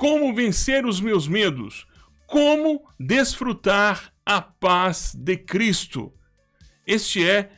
Como vencer os meus medos? Como desfrutar a paz de Cristo? Este é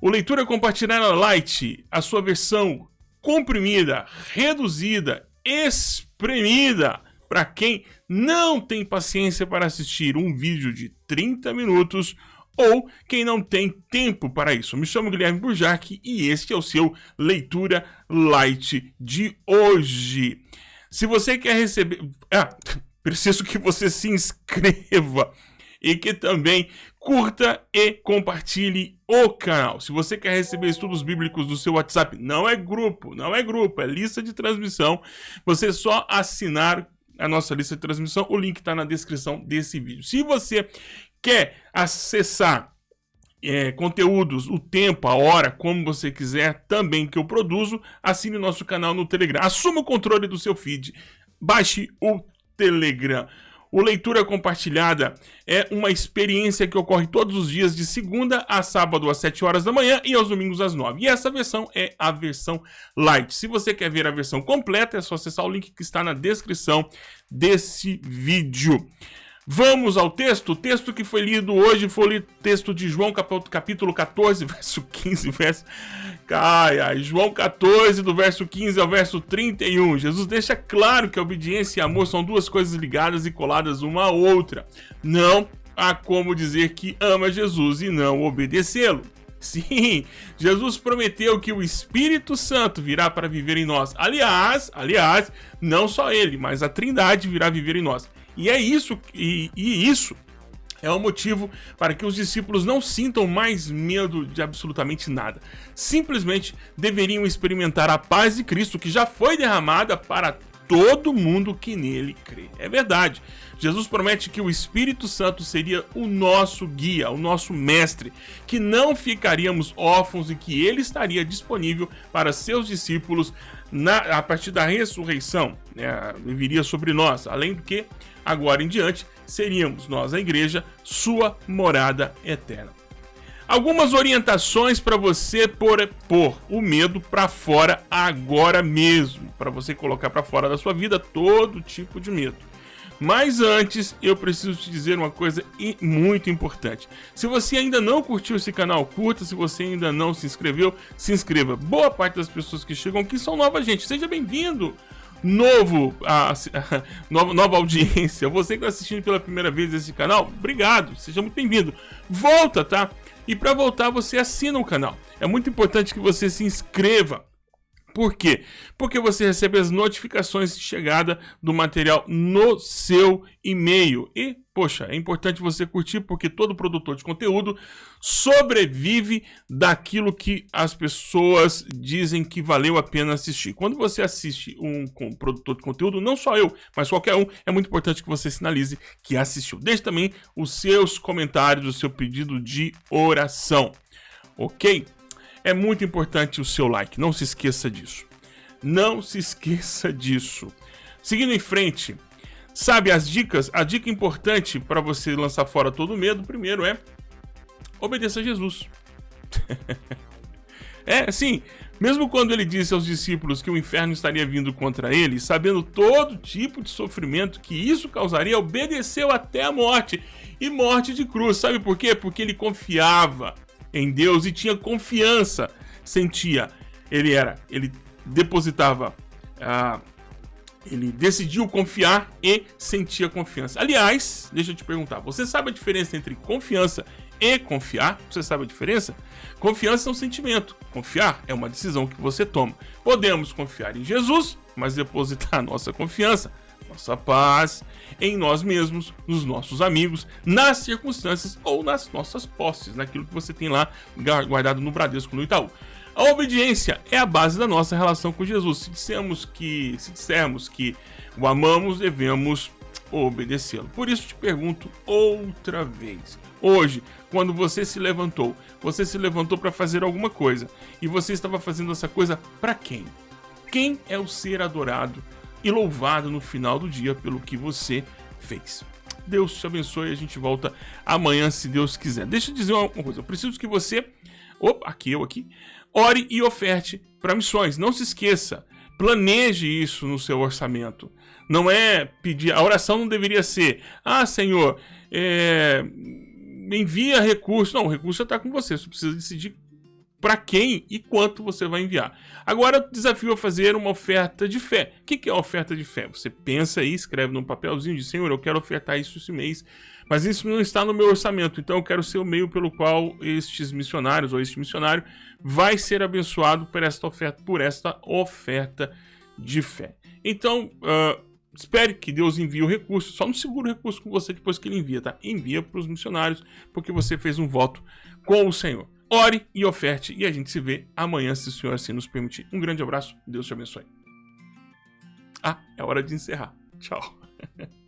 o Leitura Compartilhada Light, a sua versão comprimida, reduzida, espremida para quem não tem paciência para assistir um vídeo de 30 minutos ou quem não tem tempo para isso. Me chamo Guilherme Burjac e este é o seu Leitura Light de hoje. Se você quer receber... Ah, preciso que você se inscreva e que também curta e compartilhe o canal. Se você quer receber estudos bíblicos do seu WhatsApp, não é grupo, não é grupo, é lista de transmissão. Você só assinar a nossa lista de transmissão, o link está na descrição desse vídeo. Se você quer acessar é, conteúdos, o tempo, a hora, como você quiser, também que eu produzo, assine nosso canal no Telegram. Assuma o controle do seu feed. Baixe o Telegram. O Leitura Compartilhada é uma experiência que ocorre todos os dias de segunda a sábado às 7 horas da manhã e aos domingos às 9. E essa versão é a versão light. Se você quer ver a versão completa, é só acessar o link que está na descrição desse vídeo. Vamos ao texto. O texto que foi lido hoje foi o texto de João, capítulo 14, verso 15, verso... Ai, ai, João 14, do verso 15 ao verso 31. Jesus deixa claro que a obediência e amor são duas coisas ligadas e coladas uma à outra. Não há como dizer que ama Jesus e não obedecê-lo. Sim, Jesus prometeu que o Espírito Santo virá para viver em nós. Aliás, aliás, não só ele, mas a Trindade virá viver em nós. E é isso, e, e isso é o motivo para que os discípulos não sintam mais medo de absolutamente nada. Simplesmente deveriam experimentar a paz de Cristo que já foi derramada para todo mundo que nele crê. É verdade. Jesus promete que o Espírito Santo seria o nosso guia, o nosso mestre, que não ficaríamos órfãos e que ele estaria disponível para seus discípulos na, a partir da ressurreição. Né, viria sobre nós, além do que agora em diante, seríamos nós, a igreja, sua morada eterna. Algumas orientações para você pôr, pôr o medo para fora agora mesmo, para você colocar para fora da sua vida todo tipo de medo. Mas antes, eu preciso te dizer uma coisa muito importante. Se você ainda não curtiu esse canal, curta. Se você ainda não se inscreveu, se inscreva. Boa parte das pessoas que chegam aqui são nova gente. Seja bem-vindo! novo, a, a, nova, nova audiência, você que está assistindo pela primeira vez esse canal, obrigado, seja muito bem-vindo. Volta, tá? E para voltar, você assina o canal. É muito importante que você se inscreva por quê? Porque você recebe as notificações de chegada do material no seu e-mail. E, poxa, é importante você curtir porque todo produtor de conteúdo sobrevive daquilo que as pessoas dizem que valeu a pena assistir. Quando você assiste um, produtor de conteúdo, não só eu, mas qualquer um, é muito importante que você sinalize que assistiu. Deixe também os seus comentários, o seu pedido de oração. Ok? É muito importante o seu like, não se esqueça disso. Não se esqueça disso. Seguindo em frente, sabe as dicas? A dica importante para você lançar fora todo medo, primeiro é obedeça a Jesus. é, sim, mesmo quando ele disse aos discípulos que o inferno estaria vindo contra ele, sabendo todo tipo de sofrimento que isso causaria, obedeceu até a morte e morte de cruz. Sabe por quê? Porque ele confiava em Deus e tinha confiança, sentia. Ele era, ele depositava, ah, ele decidiu confiar e sentia confiança. Aliás, deixa eu te perguntar, você sabe a diferença entre confiança e confiar? Você sabe a diferença? Confiança é um sentimento, confiar é uma decisão que você toma. Podemos confiar em Jesus, mas depositar nossa confiança nossa paz, em nós mesmos, nos nossos amigos, nas circunstâncias ou nas nossas posses, naquilo que você tem lá guardado no Bradesco, no Itaú. A obediência é a base da nossa relação com Jesus. Se dissermos que, se dissermos que o amamos, devemos obedecê-lo. Por isso te pergunto outra vez. Hoje, quando você se levantou, você se levantou para fazer alguma coisa e você estava fazendo essa coisa para quem? Quem é o ser adorado e louvado no final do dia pelo que você fez. Deus te abençoe e a gente volta amanhã, se Deus quiser. Deixa eu dizer uma coisa, eu preciso que você, opa, aqui eu aqui, ore e oferte para missões. Não se esqueça, planeje isso no seu orçamento. Não é pedir. A oração não deveria ser: Ah, Senhor, é, envia recurso. Não, o recurso já está com você. Você precisa decidir para quem e quanto você vai enviar. Agora, o desafio é fazer uma oferta de fé. O que é oferta de fé? Você pensa aí, escreve num papelzinho de Senhor, eu quero ofertar isso esse mês, mas isso não está no meu orçamento, então eu quero ser o meio pelo qual estes missionários ou este missionário vai ser abençoado por esta oferta, por esta oferta de fé. Então, uh, espere que Deus envie o recurso, só não segura o recurso com você depois que ele envia, tá? Envia para os missionários, porque você fez um voto com o Senhor. Ore e oferte, e a gente se vê amanhã, se o Senhor assim nos permitir. Um grande abraço, Deus te abençoe. Ah, é hora de encerrar. Tchau.